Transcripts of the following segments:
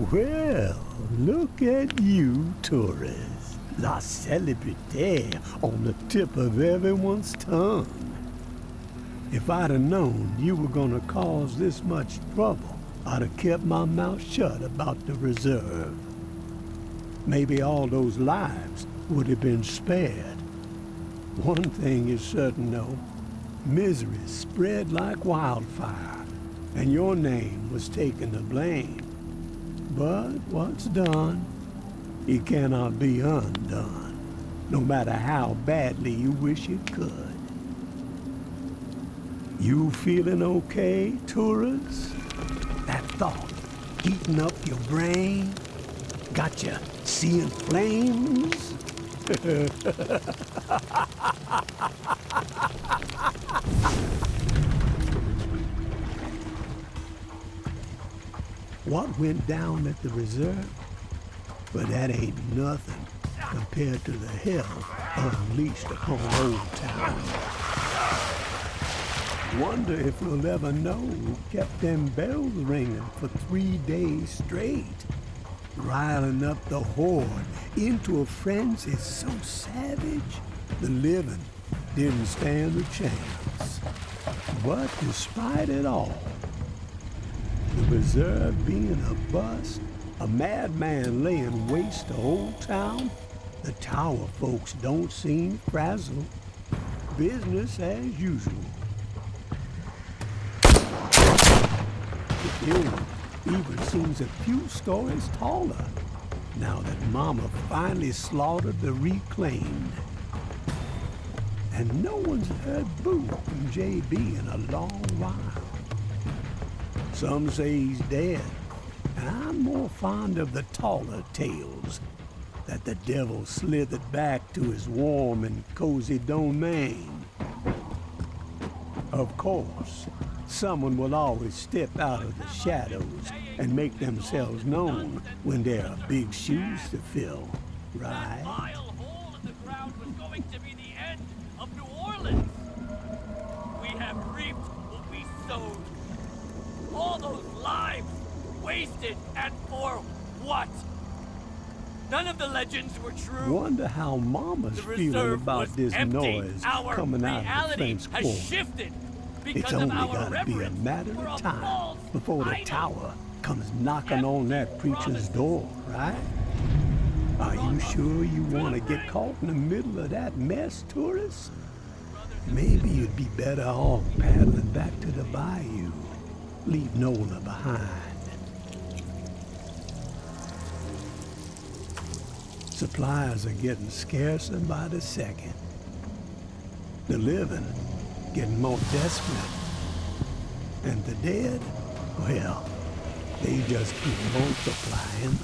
Well, look at you, tourists. La celebrité on the tip of everyone's tongue. If I'd have known you were gonna cause this much trouble, I'd have kept my mouth shut about the reserve. Maybe all those lives would have been spared. One thing is certain, though. Misery spread like wildfire, and your name was taken to blame. But what's done, it cannot be undone, no matter how badly you wish it could. You feeling okay, tourists? That thought eating up your brain? Got you seeing flames? what went down at the reserve? But that ain't nothing compared to the hell unleashed upon Old Town. Wonder if we'll ever know who kept them bells ringing for three days straight. Riling up the horde into a frenzy so savage, the living didn't stand a chance. But despite it all, the reserve being a bust, a madman laying waste to Old Town, the tower folks don't seem frazzled. Business as usual. The building even seems a few stories taller now that Mama finally slaughtered the reclaimed. And no one's heard boo from JB in a long while. Some say he's dead, and I'm more fond of the taller tales that the devil slithered back to his warm and cozy domain. Of course, someone will always step out of the shadows and make themselves known when there are big shoes to fill, right? Wasted and for what? None of the legends were true. Wonder how Mama's feeling about this empty. noise Our coming out of the French has shifted It's only of our gotta be a matter of time before the tower comes knocking on that preacher's door, right? Are you sure you want to get caught in the middle of that mess, tourists? Maybe you'd be better off paddling back to the bayou. Leave Nola behind. Supplies are getting scarcer by the second. The living getting more desperate. And the dead, well, they just keep multiplying.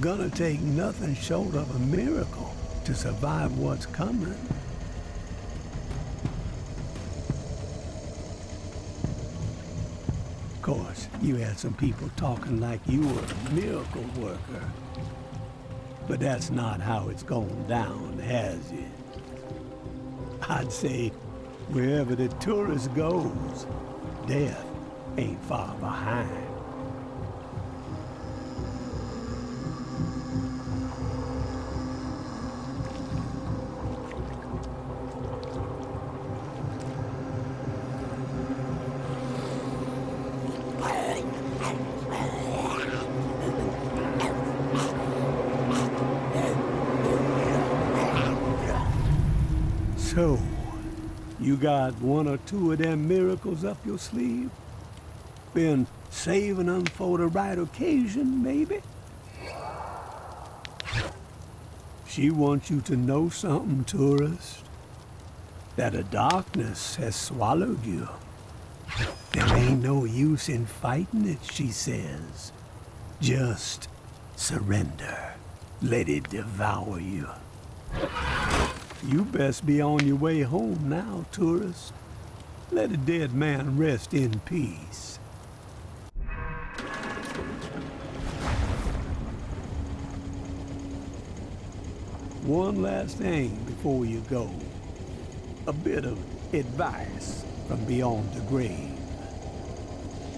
Gonna take nothing short of a miracle to survive what's coming. Of course, you had some people talking like you were a miracle worker. But that's not how it's going down, has it? I'd say wherever the tourist goes, death ain't far behind. Got one or two of them miracles up your sleeve? Been saving them for the right occasion, maybe? She wants you to know something, tourist. That a darkness has swallowed you. There ain't no use in fighting it, she says. Just surrender. Let it devour you. You best be on your way home now, tourist. Let a dead man rest in peace. One last thing before you go. A bit of advice from beyond the grave.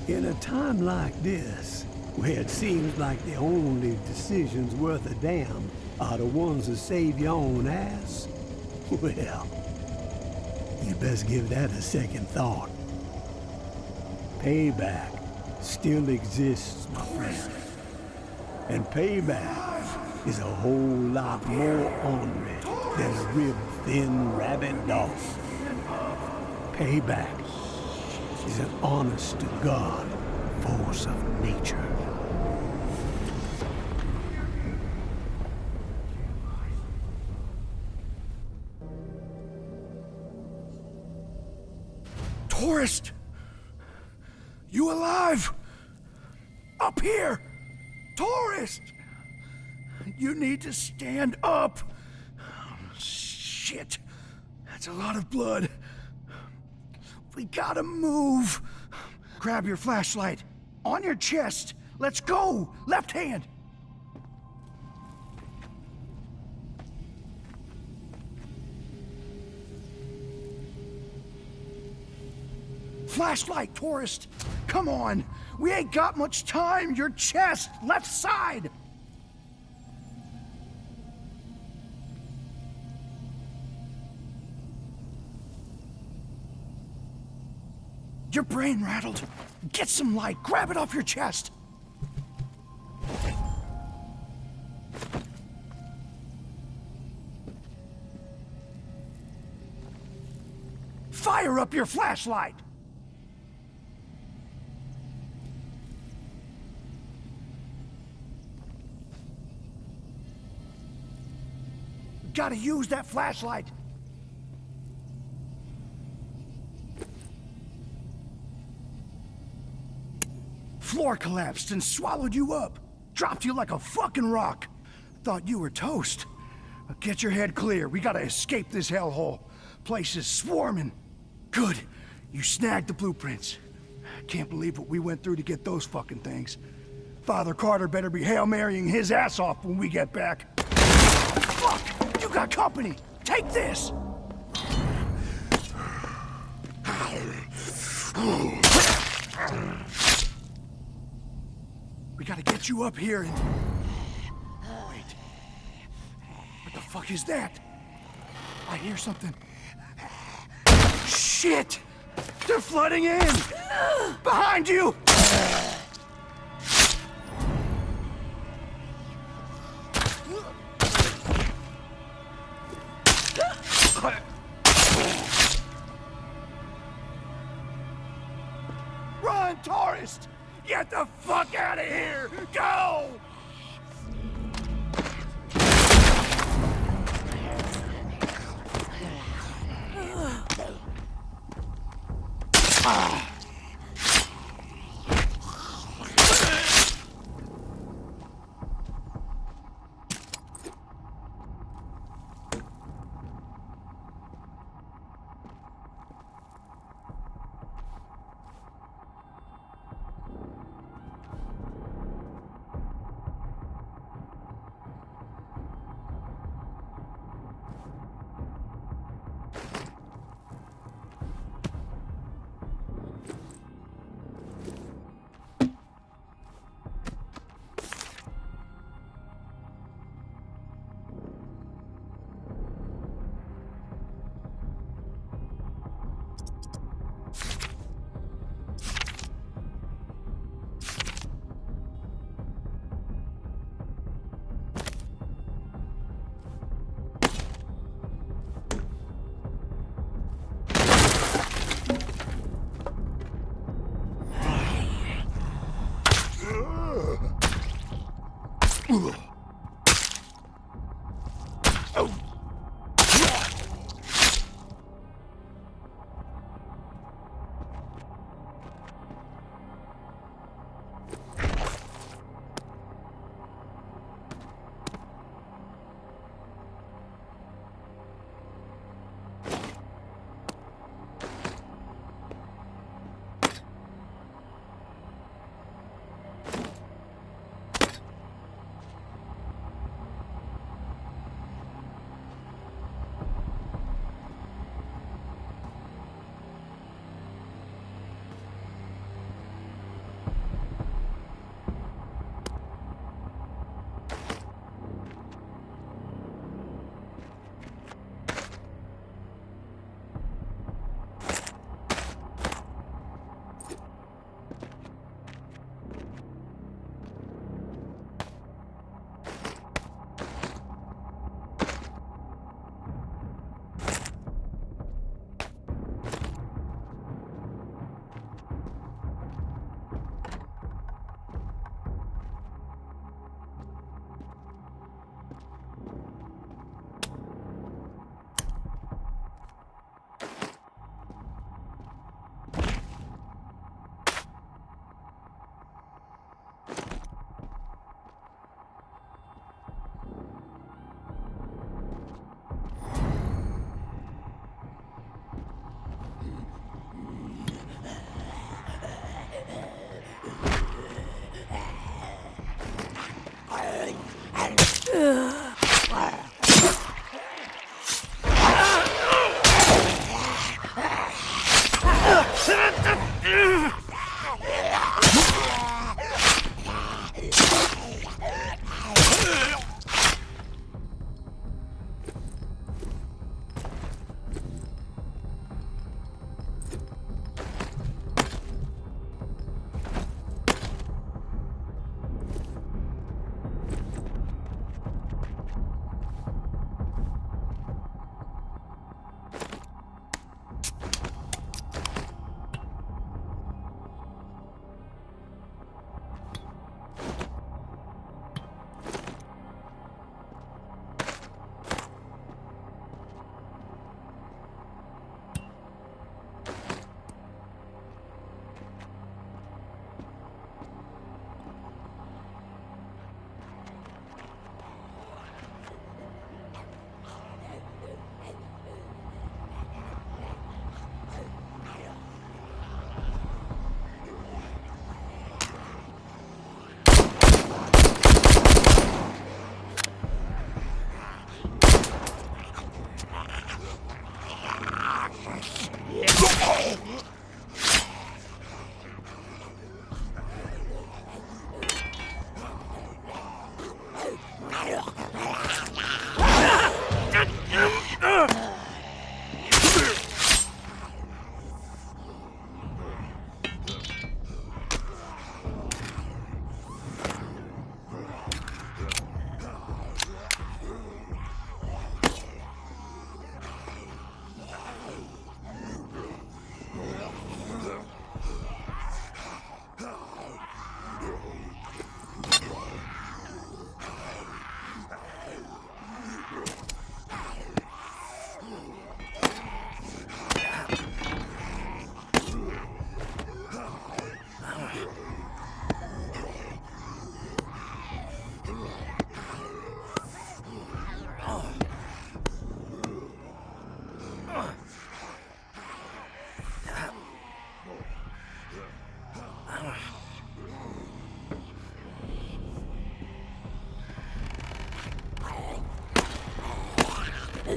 In a time like this, where it seems like the only decisions worth a damn are the ones that save your own ass. Well, you best give that a second thought. Payback still exists, my friend. And payback is a whole lot more ornery than a rib-thin rabbit dog. Payback is an honest-to-God force of nature. Tourist! You alive? Up here! Tourist! You need to stand up! shit. That's a lot of blood. We gotta move. Grab your flashlight. On your chest. Let's go! Left hand! Flashlight, tourist! Come on! We ain't got much time! Your chest! Left side! Your brain rattled. Get some light. Grab it off your chest. Fire up your flashlight! Gotta use that flashlight! Floor collapsed and swallowed you up. Dropped you like a fucking rock. Thought you were toast. Get your head clear. We gotta escape this hellhole. Place is swarming. Good. You snagged the blueprints. Can't believe what we went through to get those fucking things. Father Carter better be Hail his ass off when we get back. Fuck! You got company! Take this! We gotta get you up here and... Wait. What the fuck is that? I hear something. Shit! They're flooding in! Behind you! Get the fuck out of here! Go!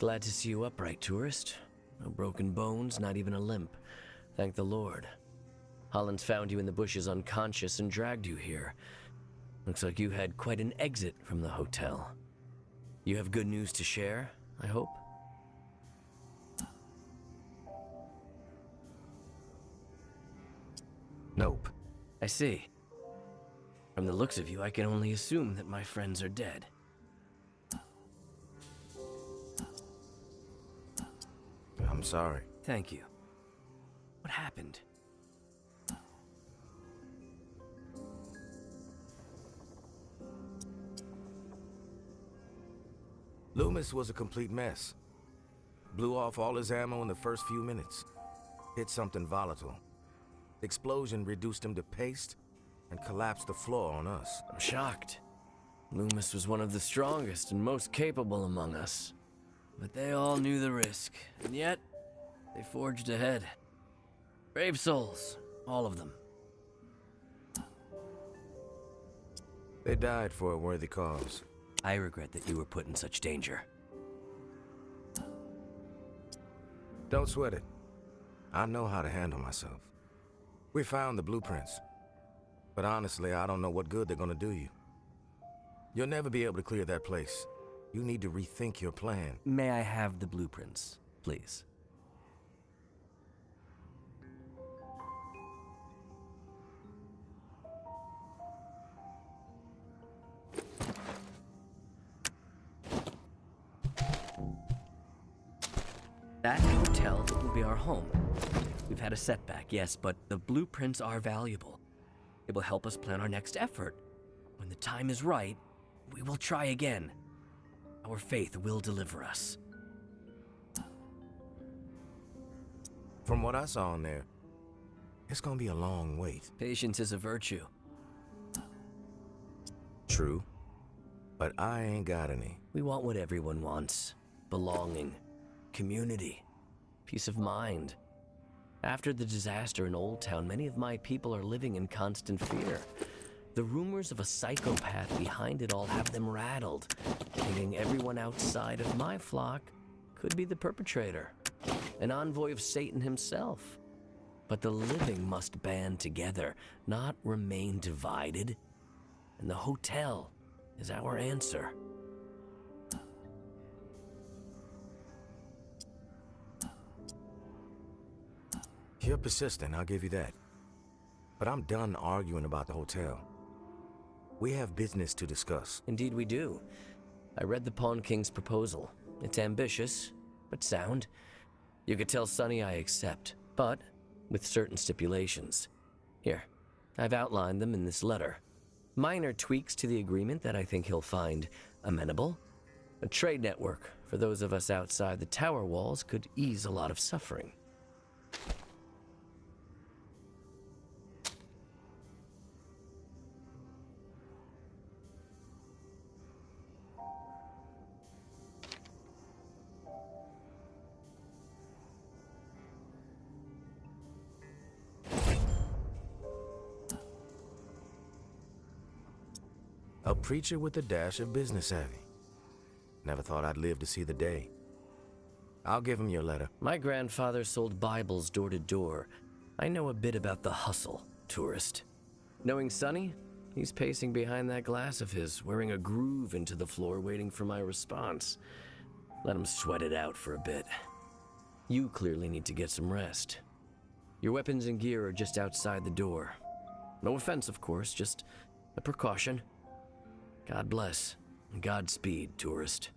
Glad to see you upright, tourist. No broken bones, not even a limp. Thank the Lord. Hollins found you in the bushes unconscious and dragged you here. Looks like you had quite an exit from the hotel. You have good news to share, I hope? Nope. I see. From the looks of you, I can only assume that my friends are dead. I'm sorry. Thank you. What happened? Loomis was a complete mess. Blew off all his ammo in the first few minutes. Hit something volatile. Explosion reduced him to paste and collapsed the floor on us. I'm shocked. Loomis was one of the strongest and most capable among us. But they all knew the risk, and yet they forged ahead. Brave souls, all of them. They died for a worthy cause. I regret that you were put in such danger. Don't sweat it. I know how to handle myself. We found the blueprints. But honestly, I don't know what good they're gonna do you. You'll never be able to clear that place. You need to rethink your plan. May I have the blueprints, please? Home. We've had a setback, yes, but the blueprints are valuable. It will help us plan our next effort. When the time is right, we will try again. Our faith will deliver us. From what I saw in there, it's gonna be a long wait. Patience is a virtue. True. But I ain't got any. We want what everyone wants belonging, community, peace of mind. After the disaster in Old Town, many of my people are living in constant fear. The rumors of a psychopath behind it all have them rattled, thinking everyone outside of my flock could be the perpetrator, an envoy of Satan himself. But the living must band together, not remain divided. And the hotel is our answer. You're persistent, I'll give you that. But I'm done arguing about the hotel. We have business to discuss. Indeed, we do. I read the Pawn King's proposal. It's ambitious, but sound. You could tell Sonny I accept, but with certain stipulations. Here, I've outlined them in this letter. Minor tweaks to the agreement that I think he'll find amenable. A trade network for those of us outside the tower walls could ease a lot of suffering. Preacher with a dash of business savvy. Never thought I'd live to see the day. I'll give him your letter. My grandfather sold Bibles door to door. I know a bit about the hustle, tourist. Knowing Sonny, he's pacing behind that glass of his, wearing a groove into the floor, waiting for my response. Let him sweat it out for a bit. You clearly need to get some rest. Your weapons and gear are just outside the door. No offense, of course, just a precaution. God bless. Godspeed, tourist.